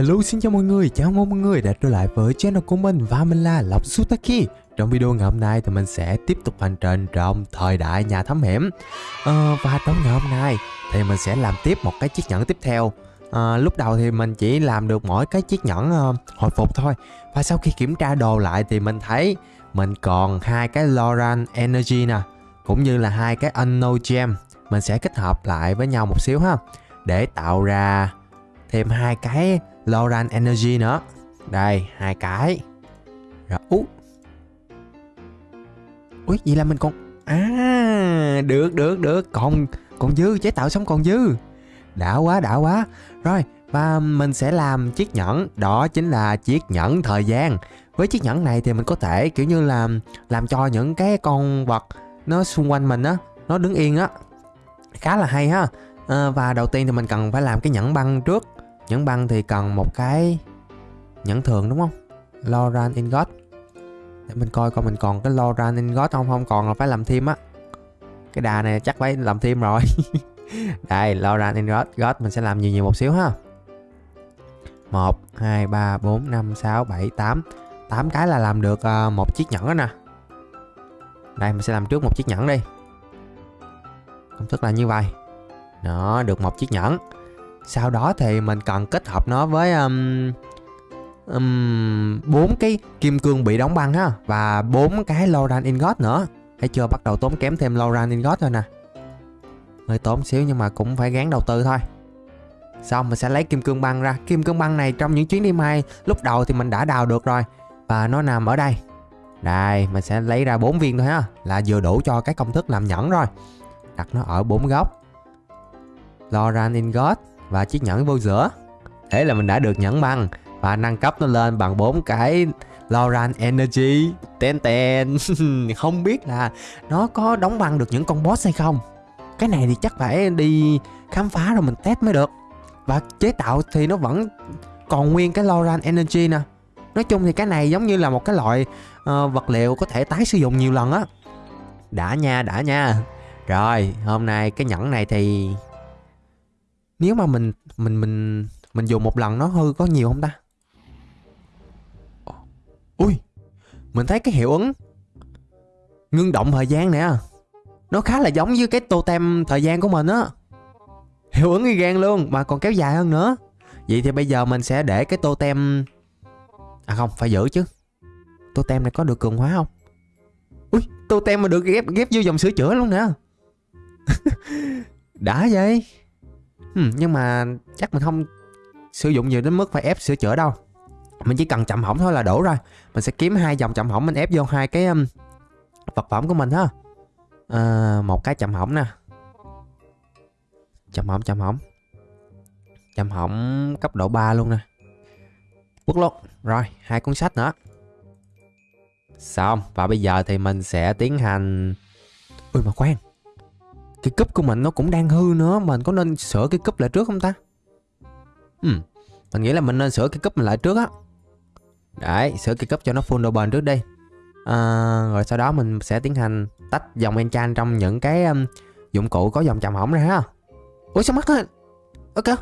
Hello xin chào mọi người, chào mừng mọi người đã trở lại với channel của mình và mình là Lộc Sutaki. Trong video ngày hôm nay thì mình sẽ tiếp tục hành trình trong thời đại nhà thám hiểm. Ờ, Và trong ngày hôm nay thì mình sẽ làm tiếp một cái chiếc nhẫn tiếp theo. À, Lúc đầu thì mình chỉ làm được mỗi cái chiếc nhẫn uh, hồi phục thôi. Và sau khi kiểm tra đồ lại thì mình thấy mình còn hai cái Loran Energy nè Cũng như là hai cái Unknown Gem. Mình sẽ kết hợp lại với nhau một xíu ha Để tạo ra thêm hai cái Loran Energy nữa. Đây, hai cái. Rồi, ú. Ui, vậy là mình còn À, được, được, được. Còn, còn dư, chế tạo xong còn dư. Đã quá, đã quá. Rồi, và mình sẽ làm chiếc nhẫn. Đó chính là chiếc nhẫn thời gian. Với chiếc nhẫn này thì mình có thể kiểu như là Làm cho những cái con vật Nó xung quanh mình á Nó đứng yên á. Khá là hay ha. À, Và đầu tiên thì mình cần phải làm cái nhẫn băng trước. Nhẫn băng thì cần một cái nhẫn thường đúng không? Loran Ingot. Để mình coi coi mình còn cái Loran Ingot không? Không còn là phải làm thêm á. Cái đà này chắc phải làm thêm rồi. Đây Loran Ingot. God mình sẽ làm nhiều nhiều một xíu ha. 1, 2, 3, 4, 5, 6, 7, 8 8 cái là làm được ờ, một chiếc nhẫn đó nè. Đây mình sẽ làm trước một chiếc nhẫn đi. Công thức là như vậy. Đó được một chiếc nhẫn sau đó thì mình cần kết hợp nó với um, um, 4 cái kim cương bị đóng băng ha và bốn cái Loran Ingot nữa. Thấy chưa bắt đầu tốn kém thêm Loran Ingot rồi nè. Hơi tốn xíu nhưng mà cũng phải gán đầu tư thôi. Xong mình sẽ lấy kim cương băng ra. Kim cương băng này trong những chuyến đi mai lúc đầu thì mình đã đào được rồi và nó nằm ở đây. Đây, mình sẽ lấy ra bốn viên thôi ha, là vừa đủ cho cái công thức làm nhẫn rồi. Đặt nó ở bốn góc. Loran Ingot và chiếc nhẫn vô giữa. Thế là mình đã được nhẫn băng và nâng cấp nó lên bằng bốn cái Loran Energy. Ten ten. Không biết là nó có đóng băng được những con boss hay không. Cái này thì chắc phải đi khám phá rồi mình test mới được. Và chế tạo thì nó vẫn còn nguyên cái Loran Energy nè. Nói chung thì cái này giống như là một cái loại uh, vật liệu có thể tái sử dụng nhiều lần á. Đã nha đã nha. Rồi hôm nay cái nhẫn này thì nếu mà mình mình mình mình dùng một lần nó hư có nhiều không ta? Ui, mình thấy cái hiệu ứng ngưng động thời gian nè. Nó khá là giống với cái totem thời gian của mình á. Hiệu ứng y gan luôn, mà còn kéo dài hơn nữa. Vậy thì bây giờ mình sẽ để cái totem à không, phải giữ chứ. Totem này có được cường hóa không? Ui, totem mà được ghép ghép vô dòng sửa chữa luôn nè. Đã vậy. Ừ, nhưng mà chắc mình không sử dụng nhiều đến mức phải ép sửa chữa đâu. Mình chỉ cần chậm hỏng thôi là đủ rồi mình sẽ kiếm hai dòng chậm hỏng mình ép vô hai cái um, vật phẩm của mình ha. À, một cái chậm hỏng nè. Chậm hỏng chậm hỏng. Chậm hỏng cấp độ 3 luôn nè. Quất luôn rồi hai cuốn sách nữa. Xong và bây giờ thì mình sẽ tiến hành ui mà khoan cái cúp của mình nó cũng đang hư nữa Mình có nên sửa cái cúp lại trước không ta? Ừ. Mình nghĩ là mình nên sửa cái cúp mình lại trước á. Đấy sửa cái cúp cho nó full độ bền trước đi. À, Rồi sau đó mình sẽ tiến hành Tách dòng enchant trong những cái um, Dụng cụ có dòng chạm hỏng ra ha. Ủa sao mất á Ok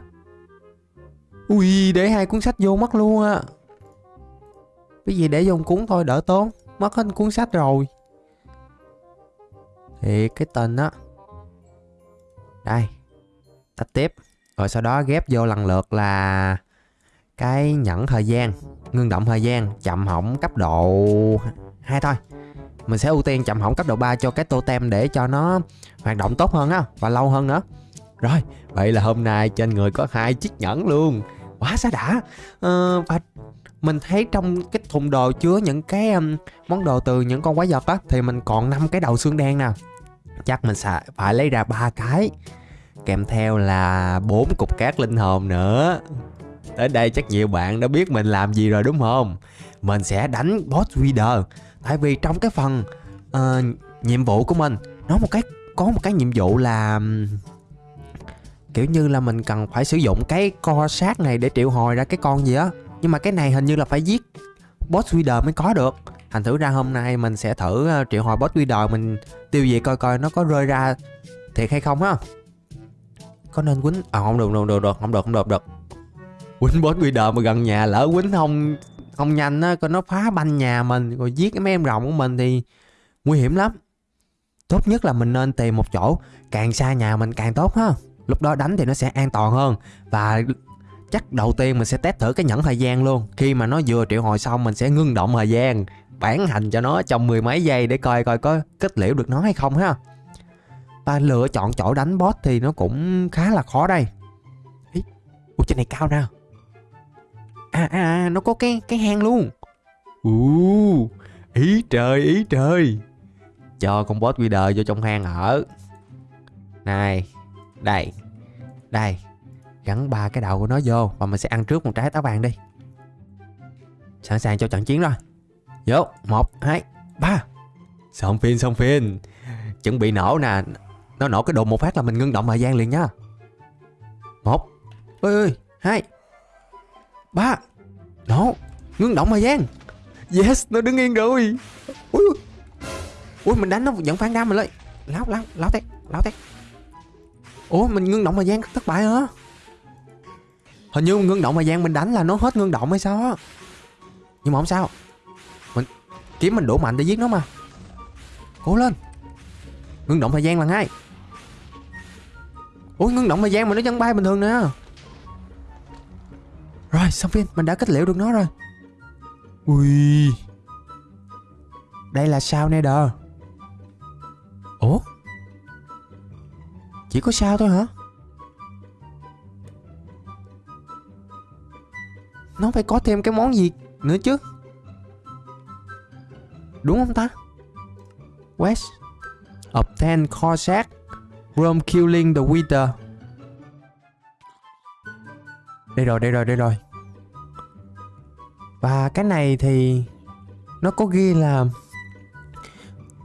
Ui để hai cuốn sách vô mất luôn á. Cái gì để vô một cuốn thôi đỡ tốn. Mất hết cuốn sách rồi. Thì cái tên á đây tách tiếp. Rồi sau đó ghép vô lần lượt là cái nhẫn thời gian ngưng động thời gian chậm hỏng cấp độ hai thôi. Mình sẽ ưu tiên chậm hỏng cấp độ 3 cho cái totem để cho nó hoạt động tốt hơn á và lâu hơn nữa. Rồi vậy là hôm nay trên người có hai chiếc nhẫn luôn. Quá xa đã. Ờ, và mình thấy trong cái thùng đồ chứa những cái um, món đồ từ những con quái vật á thì mình còn năm cái đầu xương đen nè chắc mình sẽ phải lấy ra ba cái. Kèm theo là bốn cục cát linh hồn nữa. Tới đây chắc nhiều bạn đã biết mình làm gì rồi đúng không? Mình sẽ đánh boss reader tại vì trong cái phần uh, nhiệm vụ của mình nó một cái có một cái nhiệm vụ là kiểu như là mình cần phải sử dụng cái co sát này để triệu hồi ra cái con gì á. Nhưng mà cái này hình như là phải giết boss reader mới có được thành thử ra hôm nay mình sẽ thử ờ, triệu hồi boss reader mình tiêu diệt coi coi nó có rơi ra thiệt hay không ha có nên quýnh? À không được được được được, không được không được được. Quýnh boss leader mà gần nhà lỡ quýnh không không nhanh á, coi nó phá banh nhà mình, rồi giết cái mấy em rồng của mình thì nguy hiểm lắm. Tốt nhất là mình nên tìm một chỗ, càng xa nhà mình càng tốt ha. Lúc đó đánh thì nó sẽ an toàn hơn và chắc đầu tiên mình sẽ test thử cái nhẫn thời gian luôn. Khi mà nó vừa triệu hồi xong mình sẽ ngưng động thời gian bản hành cho nó trong mười mấy giây để coi coi có kết liễu được nó hay không ha. Và lựa chọn chỗ đánh boss thì nó cũng khá là khó đây. Ý, ủa trên này cao nè à, à à nó có cái cái hang luôn. Ù ý trời ý trời. Cho con boss leader vô trong hang ở. Này đây đây gắn ba cái đầu của nó vô và mình sẽ ăn trước một trái táo vàng đi. Sẵn sàng cho trận chiến rồi vô một hai ba. Xong phim xong phim chuẩn bị nổ nè. Nó nổ cái đồn một phát là mình ngưng động thời gian liền nhá một. Ơi ơi hai. Ba. Nổ. Ngưng động thời gian. Yes nó đứng yên rồi. Ui. Ui mình đánh nó vẫn phản đam mình lên láo láo láo tét láo tét. Ủa mình ngưng động thời gian thất bại hả? Hình như ngưng động thời gian mình đánh là nó hết ngưng động hay sao á? Nhưng mà không sao kiếm mình đủ mạnh để giết nó mà. Cố lên. Ngưng động thời gian là ngay. Ủa ngưng động thời gian mà nó vẫn bay bình thường nữa rồi, xong phim. Mình đã kết liễu được nó rồi. Ui. Đây là sao nè đờ ủa? Chỉ có sao thôi hả? Nó phải có thêm cái món gì nữa chứ? Đúng không ta? West obtain Corsac from killing the Wither. Đây rồi đây rồi đây rồi. Và cái này thì nó có ghi là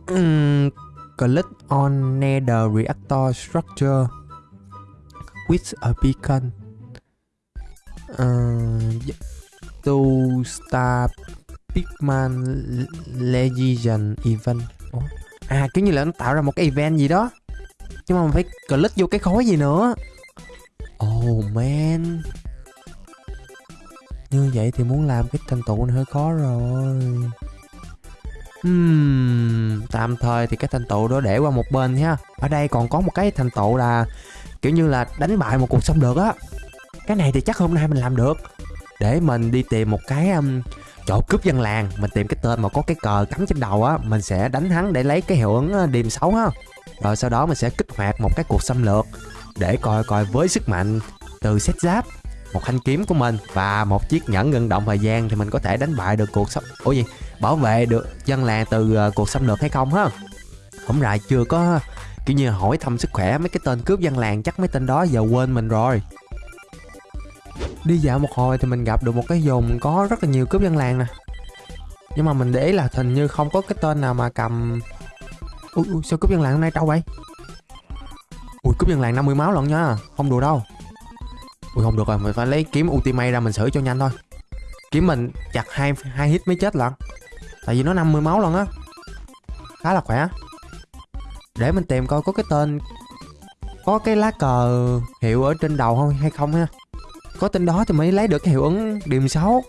um, click on nether reactor structure with a beacon. Uh, to start Pikman Legion event. Ủa? À kiểu như là nó tạo ra một cái event gì đó. Nhưng mà mình phải click vô cái khối gì nữa. Oh man. Như vậy thì muốn làm cái thành tựu này hơi khó rồi. Hmm, tạm thời thì cái thành tựu đó để qua một bên ha Ở đây còn có một cái thành tựu là Kiểu như là đánh bại một cuộc xâm lược á. Cái này thì chắc hôm nay mình làm được. Để mình đi tìm một cái um, chỗ cướp dân làng. Mình tìm cái tên mà có cái cờ cắm trên đầu á, Mình sẽ đánh hắn để lấy cái hiệu ứng ờ, điềm xấu ha. Rồi sau đó mình sẽ kích hoạt một cái cuộc xâm lược Để coi coi với sức mạnh từ set giáp, một thanh kiếm của mình và một chiếc nhẫn ngưng động thời gian thì mình có thể đánh bại được cuộc xâm, ủa gì? Bảo vệ được dân làng từ ờ, cuộc xâm lược hay không ha? Không rại chưa có, kiểu như, hỏi thăm sức khỏe mấy cái tên cướp dân làng chắc mấy tên đó giờ quên mình rồi đi dạo một hồi thì mình gặp được một cái vùng có rất là nhiều cướp dân làng nè. Nhưng mà mình để ý là hình như không có cái tên nào mà cầm ui, ui sao cướp dân làng hôm nay trâu vậy? Ui cướp dân làng 50 máu lận nha không đùa đâu. Ui không được rồi mình phải lấy kiếm ultimate ra mình xử cho nhanh thôi. Kiếm mình chặt hai hai hit mới chết lận. Tại vì nó 50 máu lận á. Khá là khỏe. Để mình tìm coi có cái tên có cái lá cờ hiệu ở trên đầu không hay không ha có tên đó thì mới lấy được cái hiệu ứng điểm xấu.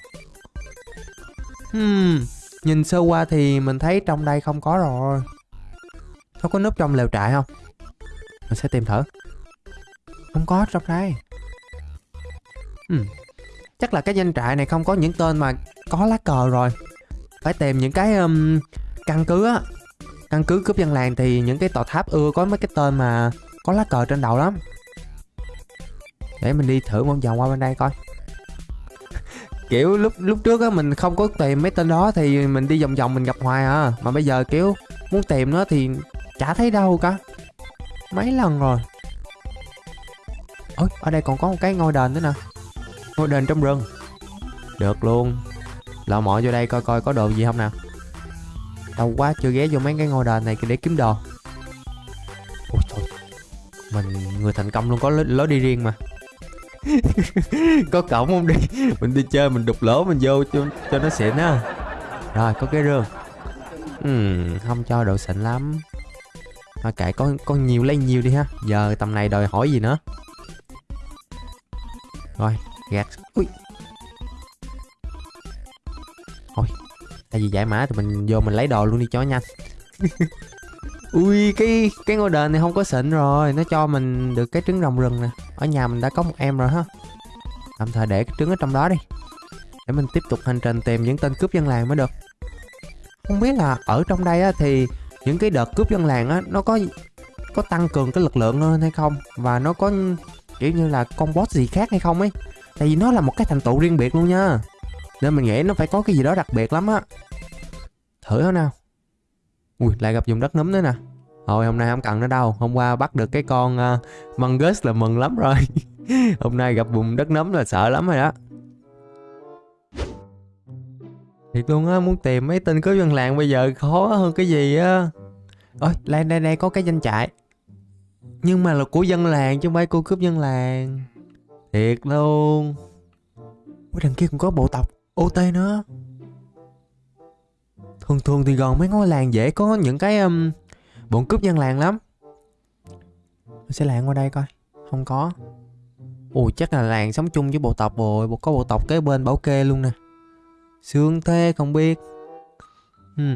hmm, nhìn sơ qua thì mình thấy trong đây không có rồi. Nó có núp trong lều trại không? Mình sẽ tìm thử. Không có trong đây. Hmm. chắc là cái danh trại này không có những tên mà có lá cờ rồi. Phải tìm những cái um, căn cứ á. Căn cứ cướp dân làng thì những cái tòa tháp ưa có mấy cái tên mà có lá cờ trên đầu lắm để mình đi thử một vòng qua bên đây coi. Kiểu lúc lúc trước á, mình không có tìm mấy tên đó thì mình đi vòng vòng mình gặp hoài à. Mà bây giờ kiểu muốn tìm nó thì chả thấy đâu cả. Mấy lần rồi. Ôi, ở đây còn có một cái ngôi đền nữa nè. Ngôi đền trong rừng. Được luôn. Lọ mọ vô đây coi coi có đồ gì không nào. Đâu quá, chưa ghé vô mấy cái ngôi đền này để kiếm đồ. Ôi trời. Mình, người thành công luôn, có lối đi riêng mà. Có cổng không đi? Mình đi chơi mình đục lỗ mình vô cho, cho nó xịn á. Rồi có cái rương uhm, Không cho độ xịn lắm. Thôi kệ có, có nhiều lấy nhiều đi ha. Giờ tầm này đòi hỏi gì nữa? Rồi gạt. Ui. Thôi tại vì giải mã thì mình vô mình lấy đồ luôn đi cho nhanh. ui cái cái ngôi đền này không có xịn rồi. Nó cho mình được cái trứng rồng rừng nè. Ở nhà mình đã có một em rồi ha. Tạm thời để cái trứng ở trong đó đi. Để mình tiếp tục hành trình tìm những tên cướp dân làng mới được. Không biết là ở trong đây á, thì những cái đợt cướp dân làng á nó có có tăng cường cái lực lượng hơn hay không? Và nó có kiểu như là con boss gì khác hay không ấy? Tại vì nó là một cái thành tựu riêng biệt luôn nha. Nên mình nghĩ nó phải có cái gì đó đặc biệt lắm á. Thử thôi nào ui lại gặp vùng đất nấm nữa nè. Thôi hôm nay không cần nữa đâu. Hôm qua bắt được cái con ờ, uh, mungus là mừng lắm rồi. Hôm nay gặp vùng đất nấm là sợ lắm rồi đó. Thiệt luôn á muốn tìm mấy tên cướp dân làng bây giờ khó hơn cái gì á. Ôi đây đây đây có cái danh trại. Nhưng mà là của dân làng chứ không phải cô cướp dân làng. Thiệt luôn. Ủa đằng kia còn có bộ tộc ot nữa thường thường thì gần mấy ngôi làng dễ có những cái um, bọn cướp dân làng lắm. Mình sẽ làng qua đây coi không có. Ồ chắc là làng sống chung với bộ tộc rồi có bộ tộc kế bên bảo kê luôn nè. Sương thế không biết. Ừ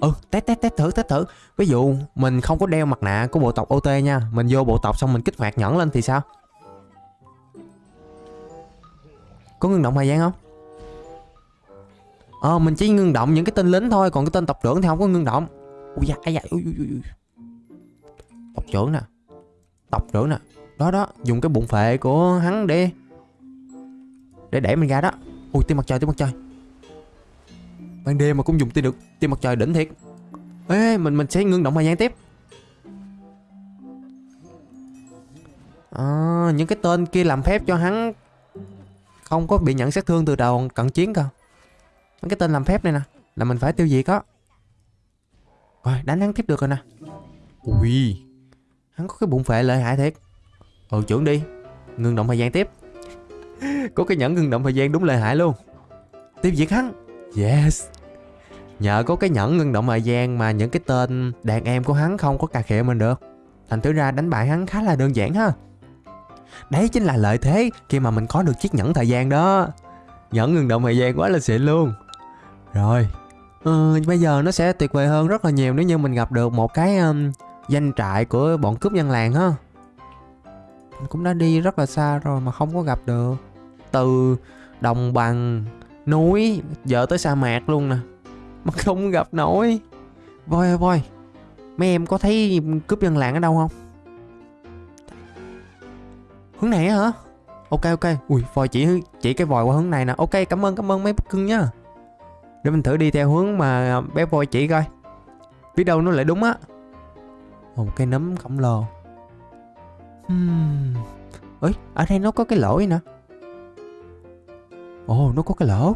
ừ test test test thử test thử. Ví dụ mình không có đeo mặt nạ của bộ tộc ot nha mình vô bộ tộc xong mình kích hoạt nhẫn lên thì sao? Có ngưng động thời gian không? Ờ mình chỉ ngưng động những cái tên lính thôi còn cái tên tộc trưởng thì không có ngưng động. Ui da ai da ui, ui, ui. tộc trưởng nè tộc trưởng nè. Đó đó dùng cái bụng phệ của hắn để để đẩy mình ra đó. Ui tia mặt trời tia mặt trời. Ban đêm mà cũng dùng tia được tia mặt trời đỉnh thiệt. Ê mình mình sẽ ngưng động thời gian tiếp. À, những cái tên kia làm phép cho hắn không có bị nhận sát thương từ đầu cận chiến cơ mấy cái tên làm phép này nè. Là mình phải tiêu diệt đó rồi đánh hắn tiếp được rồi nè. Ui. Hắn có cái bụng phệ lợi hại thiệt. Ừ trưởng đi. Ngưng động thời gian tiếp. Có cái nhẫn ngưng động thời gian đúng lợi hại luôn. Tiêu diệt hắn. Yes. Nhờ có cái nhẫn ngưng động thời gian mà những cái tên đàn em của hắn không có cà khịa mình được. Thành thử ra đánh bại hắn khá là đơn giản ha. Đấy chính là lợi thế khi mà mình có được chiếc nhẫn thời gian đó. Nhẫn ngừng động thời gian quá là xịn luôn rồi. Ừ, bây giờ nó sẽ tuyệt vời hơn rất là nhiều nếu như mình gặp được một cái um, danh trại của bọn cướp dân làng ha. Mình cũng đã đi rất là xa rồi mà không có gặp được. Từ đồng bằng núi giờ tới sa mạc luôn nè mà không gặp nổi. Voi ơi voi mấy em có thấy cướp dân làng ở đâu không? Hướng này hả? Ok ok. Ui voi chỉ chỉ cái vòi qua hướng này nè. Ok cảm ơn cảm ơn mấy cưng nhá để mình thử đi theo hướng mà bé voi chỉ coi. Biết đâu nó lại đúng á. Một cây nấm khổng lồ. Hmm. ấy, ở đây nó có cái lỗ nè? Ồ nó có cái lỗ.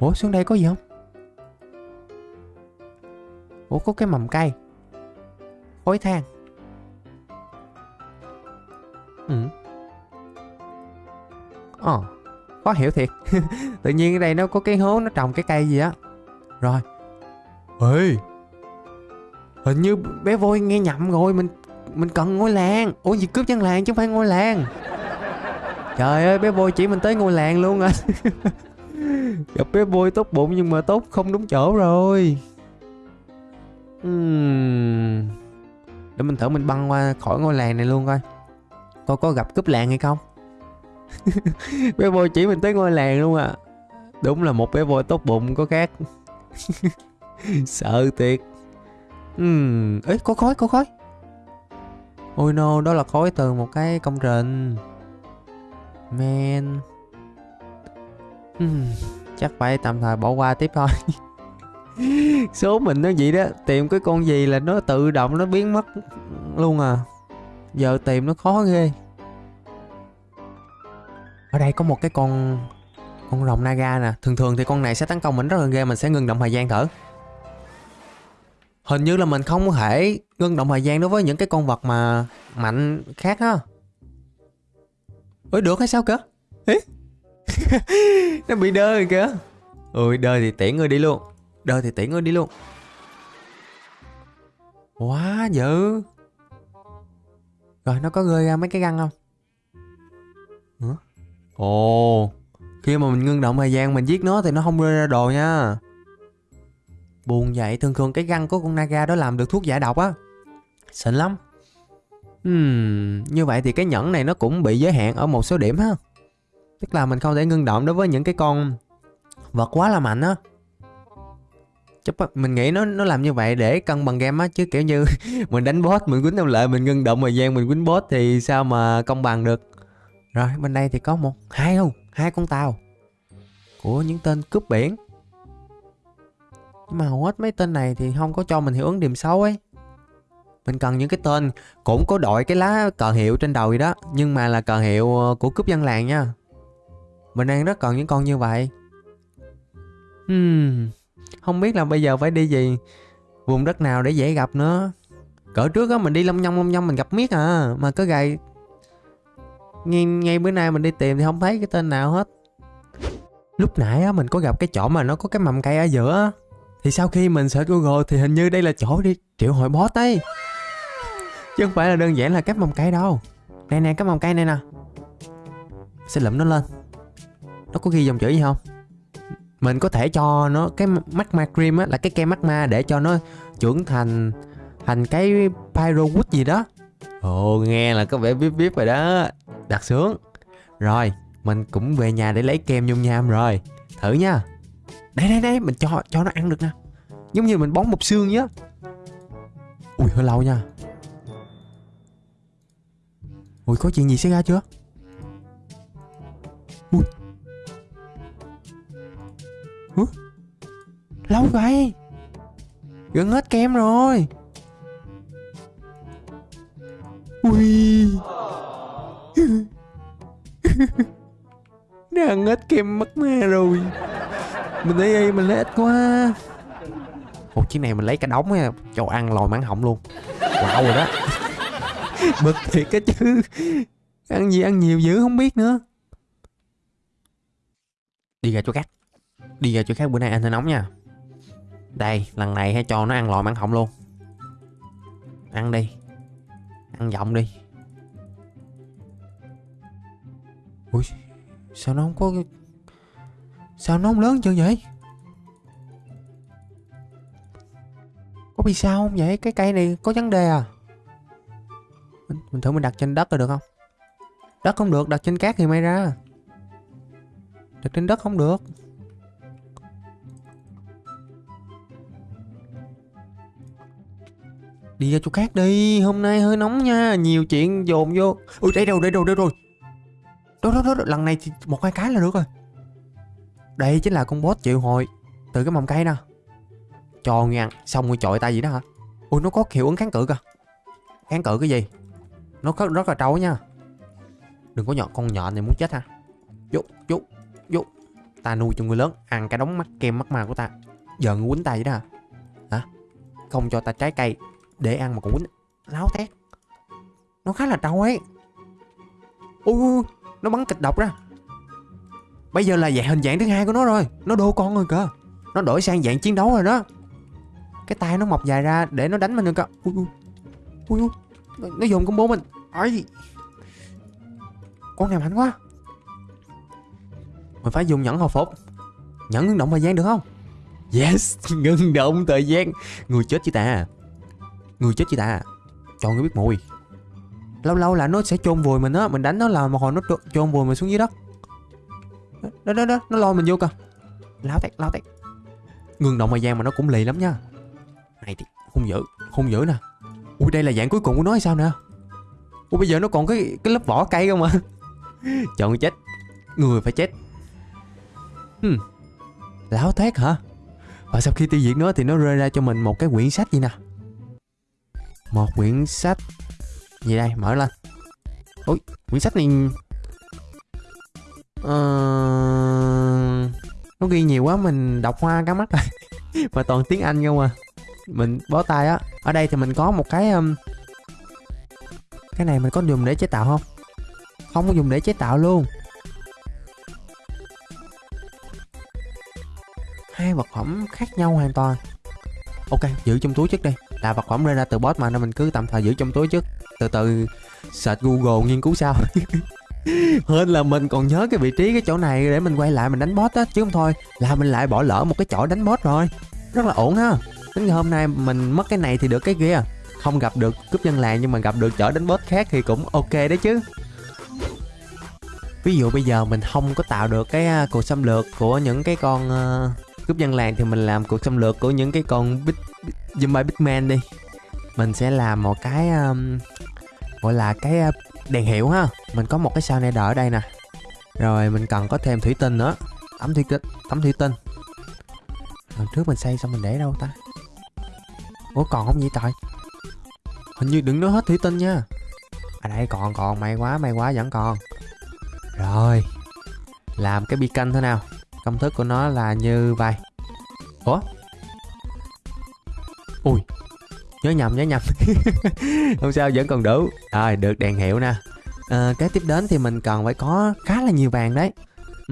Ủa xuống đây có gì không? Ủa có cái mầm cây. Khối than. Ừ ờ khó hiểu thiệt. Tự nhiên ở đây nó có cái hố, nó trồng cái cây gì á. Rồi. Ê. Hình như bé voi nghe nhầm rồi, mình mình cần ngôi làng. Ủa gì cướp dân làng chứ không phải ngôi làng? Trời ơi, bé voi chỉ mình tới ngôi làng luôn rồi à. gặp bé voi tốt bụng nhưng mà tốt không đúng chỗ rồi. Uhm. để mình thử mình băng qua khỏi ngôi làng này luôn coi. Coi có gặp cướp làng hay không? bé voi chỉ mình tới ngôi làng luôn à. Đúng là một bé voi tốt bụng, có khác. Sợ thiệt. Uhm. ấy có khói có khói. Ôi no, đó là khói từ một cái công trình. Man. Uhm. chắc phải tạm thời bỏ qua tiếp thôi. Số mình nó vậy đó, tìm cái con gì là nó tự động nó biến mất luôn à. Giờ tìm nó khó ghê ở đây có một cái con con rồng naga nè. Thường thường thì con này sẽ tấn công mình rất là ghê, mình sẽ ngừng động thời gian thử. Hình như là mình không thể ngưng động thời gian đối với những cái con vật mà mạnh khác ha. Ôi được hay sao cơ? Ý? nó bị đơ rồi kìa. Ôi đơ thì tiễn ngươi đi luôn. Đơ thì tiễn ngươi đi luôn. Quá dữ. Rồi, nó có rơi ra mấy cái găng không? Ồ Khi mà mình ngưng động thời gian mình giết nó thì nó không rơi ra đồ nha. Buồn vậy thường thường cái găng của con Naga đó làm được thuốc giải độc á. Xịn lắm. Hmm, như vậy thì cái nhẫn này nó cũng bị giới hạn ở một số điểm ha. Tức là mình không thể ngưng động đối với những cái con vật quá là mạnh á. Chắc mình nghĩ nó nó làm như vậy để cân bằng game á chứ kiểu như mình đánh boss mình quýnh ông lợi mình ngưng động thời gian mình quýnh boss thì sao mà công bằng được? Rồi bên đây thì có một hai không? Hai con tàu. Của những tên cướp biển. Nhưng mà hầu hết mấy tên này thì không có cho mình hiệu ứng điểm xấu ấy. Mình cần những cái tên cũng có đội cái lá cờ hiệu trên đầu gì đó nhưng mà là cờ hiệu ờ, của cướp dân làng nha. Mình đang rất cần những con như vậy. Hmm, không biết là bây giờ phải đi gì vùng đất nào để dễ gặp nữa. Cỡ trước á mình đi long nhông long nhông mình gặp miết à mà có gầy ngay, ngay bữa nay mình đi tìm thì không thấy cái tên nào hết. Lúc nãy á mình có gặp cái chỗ mà nó có cái mầm cây ở giữa á. thì sau khi mình search google thì hình như đây là chỗ đi triệu hồi boss ấy. Chứ không phải là đơn giản là cái mầm cây đâu. Nè nè cái mầm cây này nè. Sẽ lụm nó lên. Nó có ghi dòng chữ gì không? Mình có thể cho nó cái magma cream á là cái kem magma để cho nó trưởng thành thành cái pyrowood gì đó. Ồ nghe là có vẻ biết biết rồi đó đặt xuống. Rồi, mình cũng về nhà để lấy kem nhung nham rồi. Thử nha. Đây đây đây, mình cho cho nó ăn được nè. Giống như mình bón một xương nhá ui, hơi lâu nha. Ui, có chuyện gì xảy ra chưa? Ui. Ui lâu vậy? Gần hết kem rồi. Ui đang hết kem mất ma rồi. Mình thấy mình lấy ít quá. Một chiếc này mình lấy cả đống á. Cho ăn lòi máng họng luôn. Wow rồi đó. Bực thiệt cái chứ. Ăn gì ăn nhiều dữ không biết nữa. Đi ra chỗ khác. Đi ra chỗ khác bữa nay ăn hơi nóng nha. Đây lần này hãy cho nó ăn lòi máng họng luôn. Ăn đi. Ăn giọng đi ui sao nó không có sao nó không lớn chưa vậy? Có bị sao không vậy? Cái cây này có vấn đề à? Mình, mình thử mình đặt trên đất là được không? Đất không được đặt trên cát thì may ra. Đặt trên đất không được. Đi ra chỗ khác đi hôm nay hơi nóng nha nhiều chuyện dồn vô. Ui đây đâu đây đâu đây rồi đó đó đó lần này thì một hai cái là được rồi. Đây chính là con boss triệu hồi từ cái mầm cây nè. Cho nghe xong rồi chọi tay gì đó hả? Ui nó có hiệu ứng kháng cự kìa. Kháng cự cái gì? Nó rất, rất là trâu nha. Đừng có nhọn con nhọn này muốn chết ha. Vô vô vô. Ta nuôi cho người lớn ăn cái đống mắt kem mắt mà của ta. Giờ người quýnh tay vậy đó hả? Hả? Không cho ta trái cây để ăn mà còn quýnh. Láo tét. Nó khá là trâu ấy. Ui, ui nó bắn kịch độc ra. Bây giờ là dạng hình dạng thứ hai của nó rồi. Nó đô con rồi cơ. Nó đổi sang dạng chiến đấu rồi đó. Cái tay nó mọc dài ra để nó đánh mình được cơ. Ui ui. Ui ui. Nó, nó dùng combo mình. Ấy con này mạnh quá. Mình phải dùng nhẫn hồi phục. Nhẫn ngưng động thời gian được không? Yes ngưng động thời gian. Người chết chứ ta? Người chết chứ ta? Cho người biết mùi lâu lâu là nó sẽ chôn vùi mình á, mình đánh nó là một hồi nó chôn vùi mình xuống dưới đất. Đó đó đó, nó lôi mình vô cơ láo tét láo tét ngừng động thời gian mà nó cũng lì lắm nha. Này thì, hung dữ hung dữ nè. Ui, đây là dạng cuối cùng của nó hay sao nè? Ui, bây giờ nó còn cái cái lớp vỏ cây không mà chọn chết. Người phải chết. Hmm. láo tét hả? Và sau khi tiêu diệt nó thì nó rơi ra cho mình một cái quyển sách gì nè? Một quyển sách gì đây? Mở lên. Ui quyển sách này uh, nó ghi nhiều quá mình đọc hoa cá mắt rồi. Mà toàn tiếng anh không à. Mình bó tay á. Ở đây thì mình có một cái um, cái này mình có dùng để chế tạo không? Không có dùng để chế tạo luôn. Hai vật phẩm khác nhau hoàn toàn. Ok giữ trong túi trước đi. Là vật phẩm lên ra từ boss mà nên mình cứ tạm thời giữ trong túi trước từ từ search google nghiên cứu sao Hên là mình còn nhớ cái vị trí cái chỗ này để mình quay lại mình đánh boss á chứ không thôi là mình lại bỏ lỡ một cái chỗ đánh boss rồi. Rất là ổn ha. Tính hôm nay mình mất cái này thì được cái kia. Không gặp được cướp dân làng nhưng mà gặp được chỗ đánh boss khác thì cũng ok đấy chứ. Ví dụ bây giờ mình không có tạo được cái à, cuộc xâm lược của những cái con uh, cướp dân làng thì mình làm cuộc xâm lược của những cái con big, big zombie big man đi. Mình sẽ làm một cái um, gọi là cái ờ, đèn hiệu ha. Mình có một cái sao này đỡ ở đây nè. Rồi mình cần có thêm thủy tinh nữa. Tấm thủy tinh tấm thủy tinh. Lần trước mình xây xong mình để đâu ta? Ủa, còn không vậy trời? Hình như đừng nói hết thủy tinh nha. À đây, còn còn, may quá may quá vẫn còn. Rồi, làm cái beacon thế nào? Công thức của nó là như vậy ủa? Ui nhớ nhầm nhớ nhầm. Không sao vẫn còn đủ. Rồi được đèn hiệu nè. À, kế tiếp đến thì mình cần phải có khá là nhiều vàng đấy.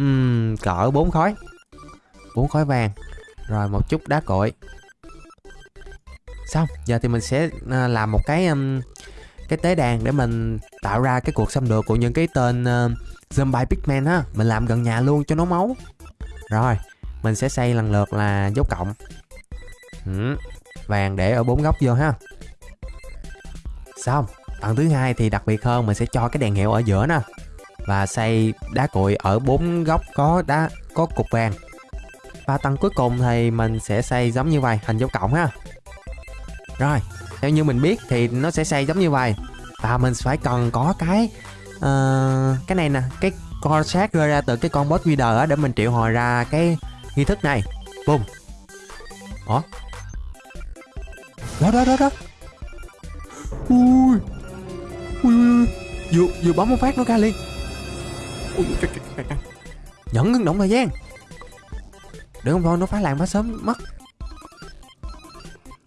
Uhm, cỡ bốn khói bốn khói vàng. Rồi một chút đá cội. Xong giờ thì mình sẽ ờ, làm một cái um, cái tế đàn để mình tạo ra cái cuộc xâm lược của những cái tên uh, zombie pigman á mình làm gần nhà luôn cho nó máu. Rồi mình sẽ xây lần lượt là dấu cộng. Ừ vàng để ở bốn góc vô ha. Xong tầng thứ hai thì đặc biệt hơn mình sẽ cho cái đèn hiệu ở giữa nè. Và xây đá cuội ở bốn góc có đá có cục vàng. Và tầng cuối cùng thì mình sẽ xây giống như vậy hình dấu cộng ha. Rồi theo như mình biết thì nó sẽ xây giống như vậy và mình phải cần có cái uh, cái này nè cái con sát rơi ra từ cái con boss leader để mình triệu hồi ra cái nghi thức này. Bùm ủa? Đó đó đó đó. Ui. Ui ui vừa vừa bấm một phát nó ra liền. Ui trời, trời, trời, trời. nhẫn ngưng động thời gian. Để không thôi nó phá làng phá sớm mất.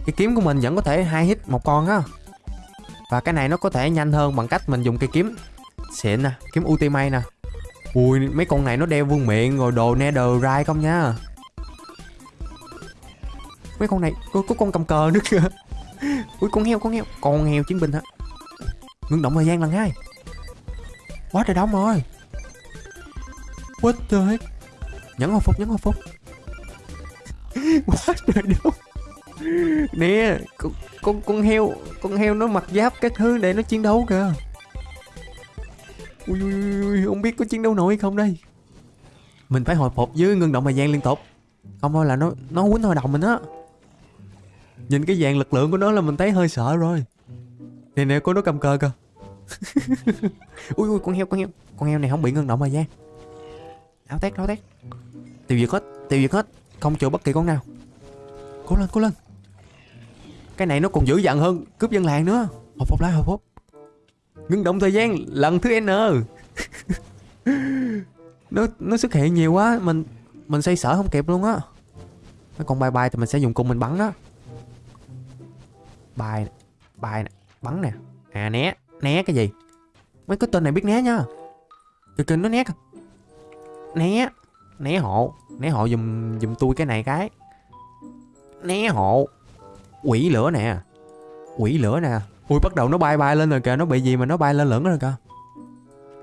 Cái kiếm của mình vẫn có thể hai hit một con á. Và cái này nó có thể nhanh hơn bằng cách mình dùng cây kiếm. Xịn nè kiếm ultimate nè. Ui mấy con này nó đeo vương miệng rồi đồ netherite không nha. Mấy con này có, có con cầm cờ nữa kìa. ui con heo con heo. Con heo chiến binh hả? Ngưng động thời gian lần hai. Quá trời đông rồi. What the heck? Nhấn hồi phục nhấn hồi phục. Quá trời đông. Nè con, con con heo con heo nó mặc giáp các thứ để nó chiến đấu kìa. Ui, ui, ui không biết có chiến đấu nổi không đây. Mình phải hồi phục với ngưng động thời gian liên tục. Không thôi là nó nó quýnh hồi đồng mình á. Nhìn cái dạng lực lượng của nó là mình thấy hơi sợ rồi. Nè nè có nó cầm cờ kìa. Ui ui con heo con heo. Con heo này không bị ngưng động thời gian Áo tét áo tét. Tiêu diệt hết tiêu diệt hết. Không chịu bất kỳ con nào. Cố lên cố lên. Cái này nó còn dữ dằn hơn cướp dân làng nữa. Hồi phục lại hồi phục Ngưng động thời gian lần thứ N. Nó nó xuất hiện nhiều quá Mình mình xây sở không kịp luôn á. Mấy con bay bay thì mình sẽ dùng cung mình bắn đó bài bài nè bắn nè. À né né cái gì? Mấy cái tên này biết né nha kìa kìa nó né kìa né né hộ. Né hộ dùm dùm tôi cái này cái. Né hộ. Quỷ lửa nè. Quỷ lửa nè. Ui, bắt đầu nó bay bay lên rồi kìa. Nó bị gì mà nó bay lên lửng rồi kìa.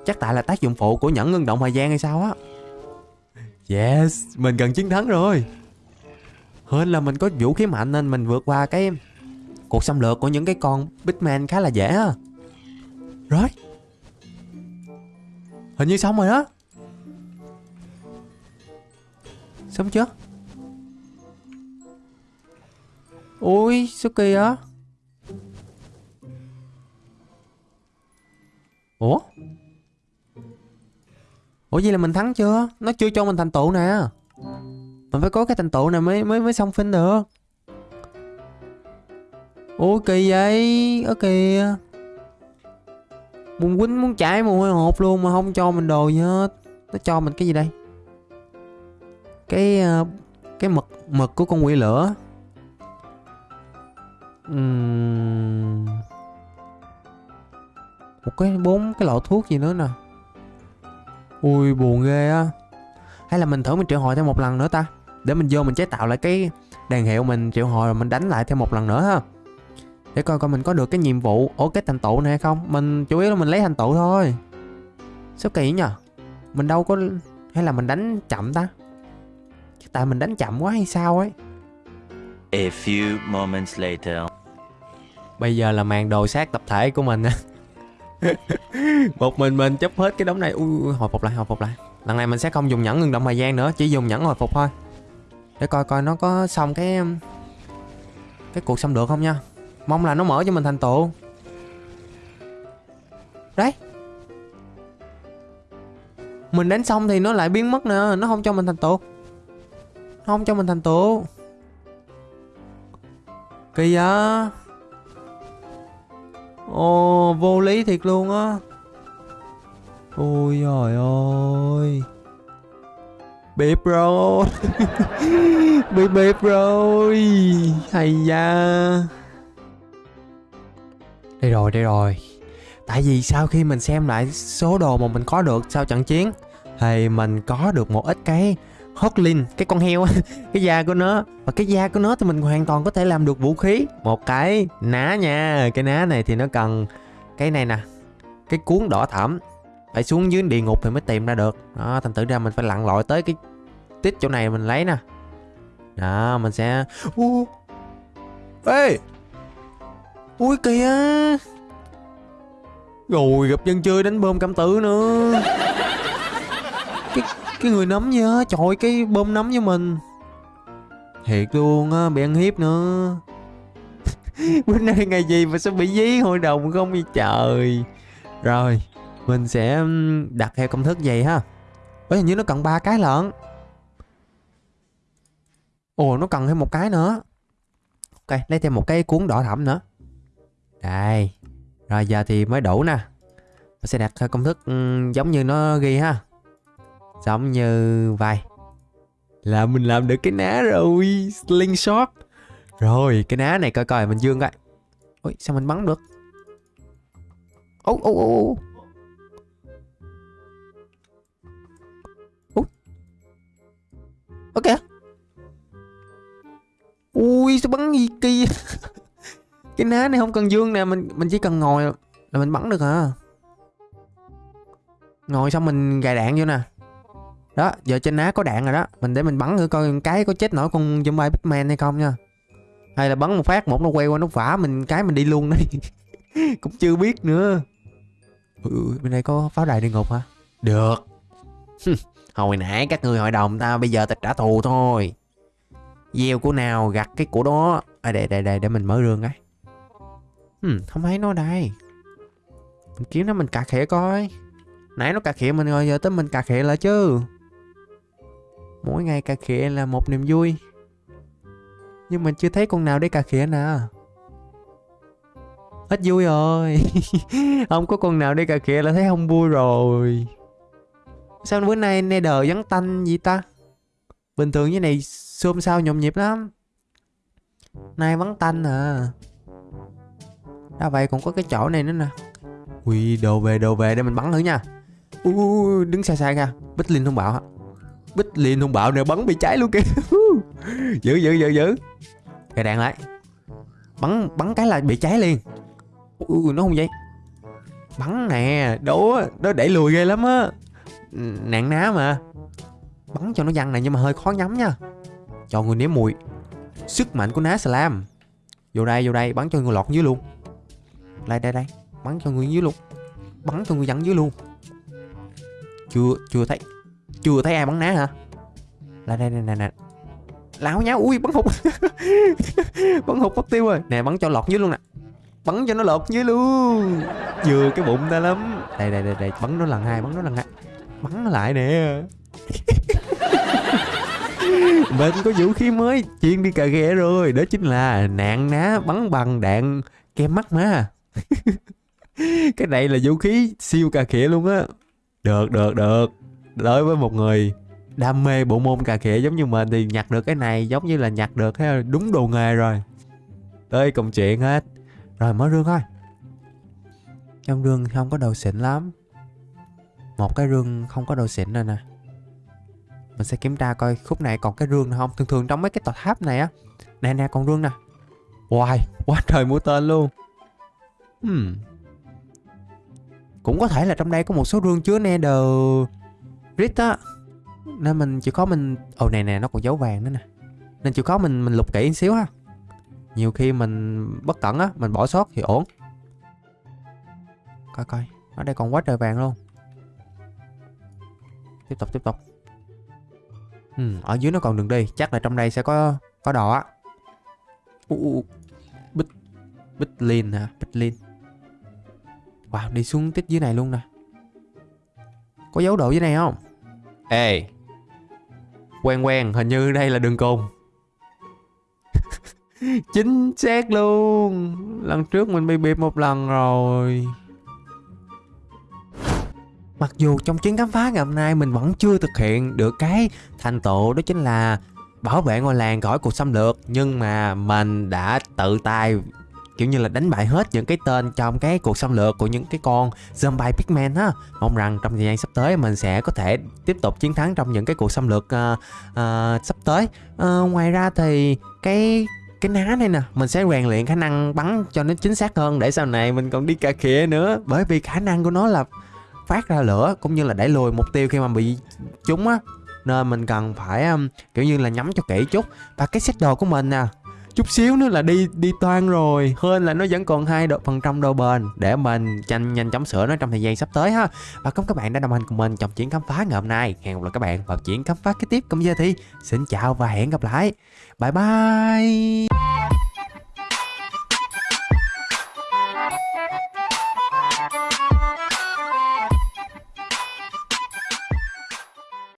Chắc tại là tác dụng phụ của nhẫn ngưng động thời gian hay sao á. Yes, mình gần chiến thắng rồi. Hơn là mình có vũ khí mạnh nên mình vượt qua cái cuộc xâm lược của những cái con Bitman khá là dễ ha. Rồi. Hình như xong rồi đó. Xong chưa? Ui, sao kỳ á Ủa? Ủa vậy là mình thắng chưa? Nó chưa cho mình thành tựu nè. Mình phải có cái thành tựu này mới mới mới xong phim được. Ủa, kỳ vậy? Ở kìa. Muốn quýnh muốn chạy mồ hôi hột luôn Mà không cho mình đồ gì hết. Nó cho mình cái gì đây? Cái ờ, Cái mực mực của con quỷ lửa. Uhm... Một cái bốn cái lọ thuốc gì nữa nè. Ui, buồn ghê á. Hay là mình thử mình triệu hồi thêm một lần nữa ta? Để mình vô mình chế tạo lại cái đàn hiệu mình triệu hồi rồi mình đánh lại thêm một lần nữa ha để coi coi mình có được cái nhiệm vụ ổ cái thành tựu này hay không. Mình chủ yếu là mình lấy thành tựu thôi. Sao kỳ nhờ? Mình đâu có Hay là mình đánh chậm ta? Chắc Tại mình đánh chậm quá hay sao ấy? A few moments later. Bây giờ là màn đồ sát tập thể của mình. Một mình mình chấp hết cái đống này. Ui hồi phục lại hồi phục lại. Lần này mình sẽ không dùng nhẫn ngừng động thời gian nữa Chỉ dùng nhẫn hồi phục thôi. Để coi coi nó có xong cái Cái cuộc xâm lược không nha Mong là nó mở cho mình thành tựu. Đấy. Mình đánh xong thì nó lại biến mất nè, Nó không cho mình thành tựu. Nó không cho mình thành tựu. Kỳ vậy? Ồ, vô lý thiệt luôn á. Ôi trời ơi. Bịp rồi. Bịp bịp rồi. Hay da. Đây rồi đây rồi. Tại vì sau khi mình xem lại số đồ mà mình có được sau trận chiến Thì mình có được một ít cái Hotlin, cái con heo cái da của nó. Và cái da của nó thì mình hoàn toàn có thể làm được vũ khí. Một cái ná nha cái ná này thì nó cần cái này nè cái cuốn đỏ thẫm. Phải xuống dưới địa ngục thì mới tìm ra được. Đó thành thử ra mình phải lặn lội tới cái tích chỗ này mình lấy nè. Đó mình sẽ u. Ê! Ui kìa. Rồi gặp dân chơi đánh bơm cảm tử nữa. Cái cái người nấm nhớ trời cái bơm nấm với mình. Thiệt luôn á bị ăn hiếp nữa. Bữa nay ngày gì mà sao bị dí hội đồng không vậy trời? Rồi mình sẽ đặt theo công thức vậy ha. Ê, hình như nó cần ba cái lận. Ồ nó cần thêm một cái nữa. Ok lấy thêm một cái cuốn đỏ thẫm nữa đây. Rồi, giờ thì mới đủ nè. Mình sẽ đặt công thức ừ, giống như nó ghi ha. Giống như vậy là mình làm được cái ná rồi, slingshot. Rồi, cái ná này coi coi, mình dương coi. Ôi, sao mình bắn được? Ô ô ô ô ok ui, sao bắn gì kỳ cái ná này không cần dương nè mình mình chỉ cần ngồi là mình bắn được hả ngồi xong mình gài đạn vô nè. Đó giờ trên ná có đạn rồi đó. Mình để mình bắn thử coi cái có chết nổi con zombie bitman hay không nha. Hay là bắn một phát một nó quay qua nó vả mình cái mình đi luôn đấy cũng chưa biết nữa. Ừ, bên đây có pháo đài địa ngục hả? Được. Hồi nãy các người hội đồng ta bây giờ ta trả thù thôi. Gieo của nào gặt cái của đó. À, để để để để mình mở rương cái ừ, không thấy nó đây. Mình kiếm nó mình cà khịa coi. Nãy nó cà khịa mình rồi giờ tới mình cà khịa lại chứ. Mỗi ngày cà khịa là một niềm vui. Nhưng mình chưa thấy con nào để cà khịa nè. Hết vui rồi. Không có con nào để cà khịa là thấy không vui rồi. Sao bữa nay nether vắng tanh gì ta? Bình thường như này xôm sao nhộn nhịp lắm. Nay vắng tanh à đã vậy còn có cái chỗ này nữa nè. Ui đồ về đồ về để mình bắn thử nha. Ui đứng xa xa ra bích linh thông báo hả bích liên thông bạo nè bắn bị cháy luôn kìa. Giữ giữ giữ giữ cái đạn lại. Bắn bắn cái là bị cháy liền. Ui nó không vậy? Bắn nè đố nó đẩy lùi ghê lắm á. Nạn ná mà. Bắn cho nó văng này nhưng mà hơi khó nhắm nha. Cho người nếm mùi. Sức mạnh của ná slam. Vô đây vô đây bắn cho người lọt dưới luôn đây đây đây. Bắn cho người dưới luôn. Bắn cho người dẫn dưới luôn. Chưa chưa thấy. Chưa thấy ai bắn ná hả? Là, đây nè nè nè lão nháo, ui, bắn hụt. Bắn hụt mất tiêu rồi. Nè, bắn cho lọt dưới luôn nè. Bắn cho nó lọt dưới luôn. Vừa cái bụng ta lắm. Đây đây đây đây. Bắn nó lần hai, bắn nó lần hai. Bắn nó lại nè. Mình có vũ khí mới. Chuyên đi cà ghẹ rồi. Đó chính là nạn ná bắn bằng đạn kem mắt má. cái này là vũ khí siêu cà khịa luôn á. Được được được. Đối với một người đam mê bộ môn cà khịa giống như mình thì nhặt được cái này giống như là nhặt được cái đúng đồ nghề rồi. Tới công chuyện hết. Rồi mở rương thôi. Trong rương không có đồ xịn lắm. Một cái rương không có đồ xịn rồi nè. Mình sẽ kiểm tra coi khúc này còn cái rương nào không? Thường thường trong mấy cái tòa tháp này á. Nè nè còn rương nè. Wow, quá trời mũi tên luôn hmm. cũng có thể là trong đây có một số rương chứa nether rit á. Nên mình chỉ có mình ồ này nè nó còn dấu vàng nữa nè. Nên chỉ có mình mình lục kỹ xíu ha. Nhiều khi mình bất cẩn á mình bỏ sót thì ổn. Coi coi. Ở đây còn quá trời vàng luôn. Tiếp tục tiếp tục. Ừ, ở dưới nó còn đường đi. Chắc là trong đây sẽ có có đỏ á. Bích bích lin hả? Bích lin wow đi xuống tích dưới này luôn nè. Có dấu độ dưới này không? Ê. Quen quen hình như đây là đường cùng chính xác luôn. Lần trước mình bị bịp một lần rồi. Mặc dù trong chuyến khám phá ngày hôm nay mình vẫn chưa thực hiện được cái thành tựu đó chính là bảo vệ ngôi làng khỏi cuộc xâm lược nhưng mà mình đã tự tay kiểu như là đánh bại hết những cái tên trong cái cuộc xâm lược của những cái con zombie pigman á. Mong rằng trong thời gian sắp tới mình sẽ có thể tiếp tục chiến thắng trong những cái cuộc xâm lược uh, uh, sắp tới. Uh, ngoài ra thì cái cái ná này nè mình sẽ rèn luyện khả năng bắn cho nó chính xác hơn để sau này mình còn đi cà khịa nữa. Bởi vì khả năng của nó là phát ra lửa cũng như là đẩy lùi mục tiêu khi mà bị trúng á. Nên mình cần phải um, kiểu như là nhắm cho kỹ chút. Và cái set đồ của mình nè chút xíu nữa là đi đi toan rồi. Hơn là nó vẫn còn hai độ phần trăm độ bền. Để mình nhanh nhanh chóng sửa nó trong thời gian sắp tới ha. Và cảm ơn các bạn đã đồng hành cùng mình trong chuyến khám phá ngày hôm nay. Hẹn gặp lại các bạn vào chuyến khám phá kế tiếp. Cùng giờ thì xin chào và hẹn gặp lại. Bye bye.